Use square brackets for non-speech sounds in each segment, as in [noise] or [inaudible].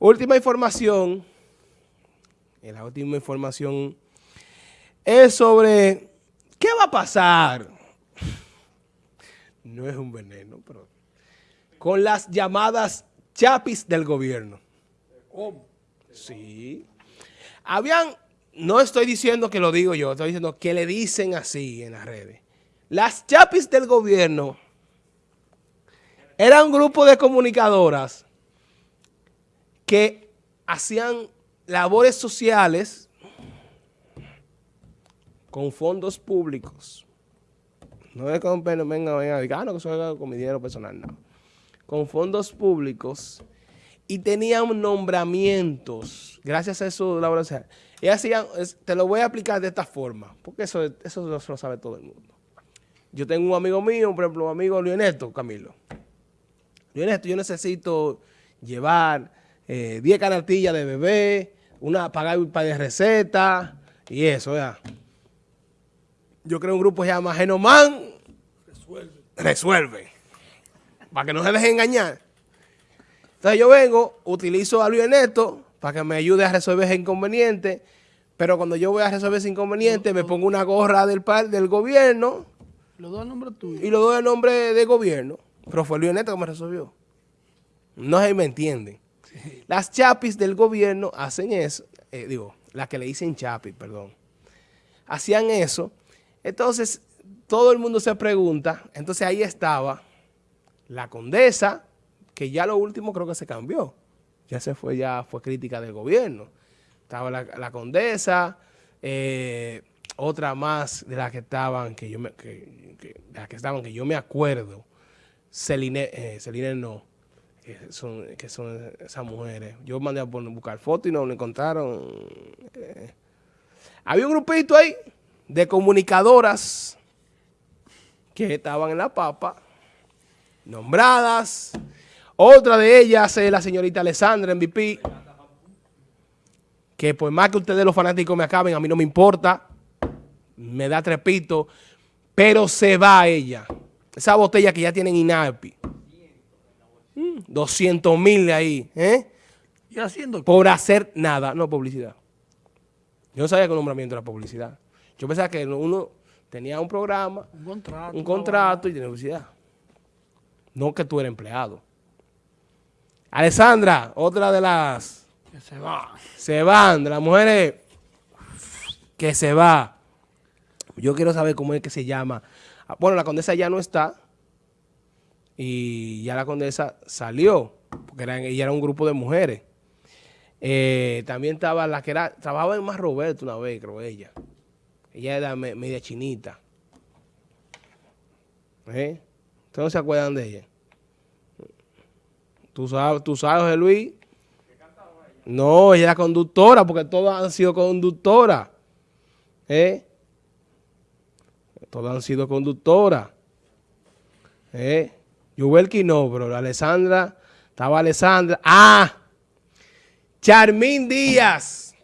Última información. La última información es sobre qué va a pasar. No es un veneno, pero con las llamadas chapis del gobierno. ¿Cómo? Sí. Habían, no estoy diciendo que lo digo yo, estoy diciendo que le dicen así en las redes. Las chapis del gobierno eran un grupo de comunicadoras que hacían labores sociales con fondos públicos. No es con, venga, venga, ah, no, que eso con mi dinero personal, no. Con fondos públicos y tenían nombramientos, gracias a eso labores sociales. Y hacían, te lo voy a explicar de esta forma, porque eso, eso lo sabe todo el mundo. Yo tengo un amigo mío, por ejemplo, un amigo Leonesto, Camilo. Leonesto, yo necesito llevar 10 eh, canastillas de bebé, una, pagar un par de recetas y eso, ya. Yo creo un grupo que se llama Genoman. Resuelve. Resuelve. Para que no se deje engañar. Entonces yo vengo, utilizo a Luis Ernesto para que me ayude a resolver ese inconveniente, pero cuando yo voy a resolver ese inconveniente me pongo una gorra del, del gobierno. ¿Lo doy el nombre tuyo? Y lo doy el nombre del gobierno. Pero fue Luis Ernesto que me resolvió. No se me entienden. Las chapis del gobierno hacen eso, eh, digo, las que le dicen chapis, perdón, hacían eso. Entonces, todo el mundo se pregunta, entonces ahí estaba la condesa, que ya lo último creo que se cambió. Ya se fue, ya fue crítica del gobierno. Estaba la, condesa, eh, otra más de las que estaban, que yo me, que, que estaban, que yo me acuerdo, Celine, eh, Celine no, que son, que son esas mujeres. Yo mandé a buscar fotos y no lo encontraron. Eh, había un grupito ahí de comunicadoras que estaban en la papa, nombradas. Otra de ellas es la señorita Alessandra MVP, que por más que ustedes los fanáticos me acaben, a mí no me importa, me da trepito, pero se va ella. Esa botella que ya tienen INAPI 200 mil ahí, ¿eh? ¿Y haciendo Por hacer nada, no publicidad. Yo no sabía que el nombramiento era publicidad. Yo pensaba que uno tenía un programa, un contrato, un contrato y tenía publicidad. No que tú eres empleado. Alessandra, otra de las... Que se va. Se van, de las mujeres que se va. Yo quiero saber cómo es que se llama. Ah, bueno, la condesa ya no está y ya la condesa salió, porque ella era un grupo de mujeres. Eh, también estaba la que era, trabajaba en Más Roberto una vez, creo ella. Ella era media chinita. ¿Eh? ¿Ustedes no se acuerdan de ella? ¿Tú sabes, tú sabes José Luis? No, ella era conductora, porque todas han sido conductoras. ¿Eh? Todas han sido conductoras. ¿Eh? Yubelki no, pero Alessandra, estaba Alessandra. ¡Ah! Charmín Díaz.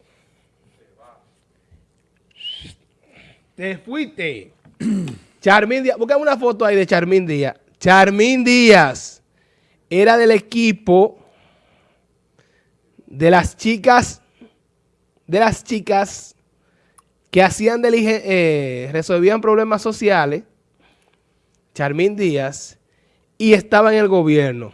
Te fuiste. [clears throat] Charmín Díaz, buscame una foto ahí de Charmín Díaz. Charmín Díaz era del equipo de las chicas, de las chicas que hacían, eh, resolvían problemas sociales. Charmín Díaz y estaba en el gobierno.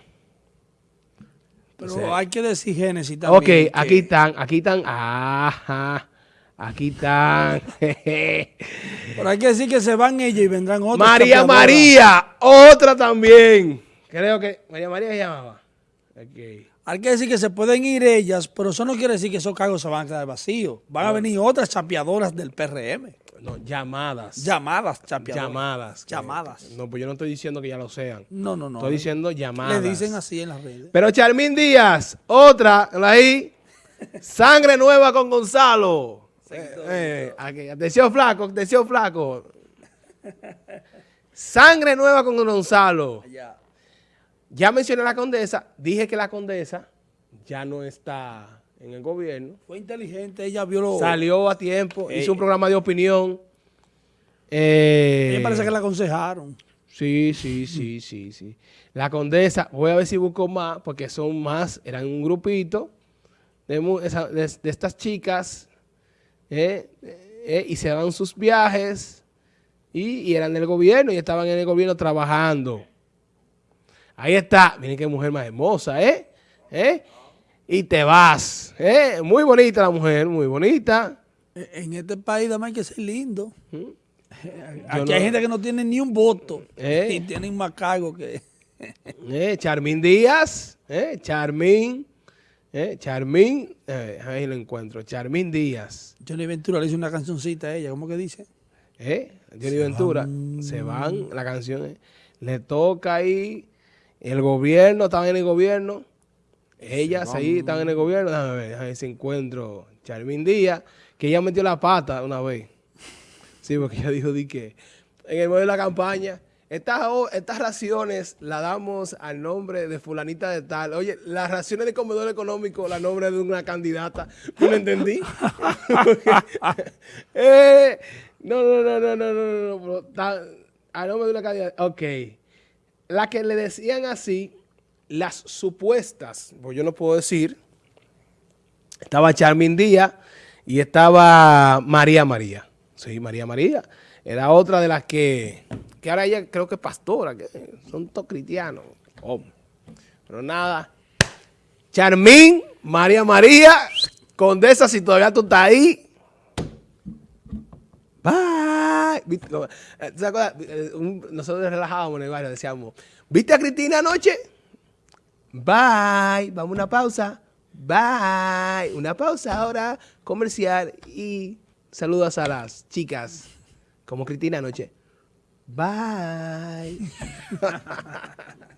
Pero hay que decir Génesis también. Ok, aquí están, aquí están. Ajá. Aquí están. [laughs] Pero hay que decir que se van ellos y vendrán otros. María María, otra también. Creo que María María se llamaba. Okay. Hay que decir que se pueden ir ellas, pero eso no quiere decir que esos cargos se van a quedar vacíos. Van a venir otras chapeadoras del PRM. No, llamadas. Llamadas, chapeadoras. Llamadas. Llamadas. No, pues yo no estoy diciendo que ya lo sean. No, no, no. Estoy diciendo llamadas. Le dicen así en las redes. Pero Charmín Díaz, otra, ahí. Sangre nueva con Gonzalo. Eh, eh, atención flaco, atención flaco. [laughs] Sangre nueva con Gonzalo. Ya mencioné a la condesa, dije que la condesa ya no está en el gobierno. Fue inteligente, ella vio Salió a tiempo, hizo un programa de opinión. Eh, me parece que la aconsejaron. Sí, sí, sí, sí, sí. La condesa, voy a ver si busco más, porque son más, eran un grupito. de- de estas chicas eh, eh, y se daban sus viajes y, y eran del gobierno y estaban en el gobierno trabajando. Ahí está. Miren qué mujer más hermosa, ¿eh? ¿Eh? Y te vas. ¿eh? Muy bonita la mujer, muy bonita. En este país además hay que ser lindo. ¿Mm? Aquí no- hay gente que no tiene ni un voto Eh. y tienen más cargo que... [laughs] Eh, Charmín Díaz, eh, Charmín, eh, Charmín, eh, ahí lo encuentro, Charmín Díaz, Johnny Ventura le hizo una cancioncita a ella, ¿cómo que dice? eh, Johnny Ventura, se van, la canción, eh, le toca ahí, el gobierno, están en el gobierno. Ellas ahí están en el gobierno. Déjame ver, déjame ver si encuentro Charmin Díaz, que ella metió la pata una vez. Sí, porque ella dijo di que en el medio de la campaña, estas, estas raciones las damos al nombre de fulanita de tal. Oye, las raciones de comedor económico, la nombre de una candidata. ¿Tú lo entendí? no, no, no, no, no, no, no. no, al nombre de una candidata. Ok. La que le decían así, las supuestas, pues yo no puedo decir, estaba Charmin Díaz y estaba María María. Sí, María María. Era otra de las que, que ahora ella creo que es pastora, que son todos cristianos. Oh. Pero nada. Charmín, María María, Condesa, si todavía tú estás ahí. Bye. [laughs] Eh. Eh, Nosotros relajábamos en el barrio, decíamos, ¿viste a Cristina anoche? Bye. Vamos a una pausa. Bye. Una pausa ahora comercial y saludos a las chicas como Cristina anoche. Bye. [laughs]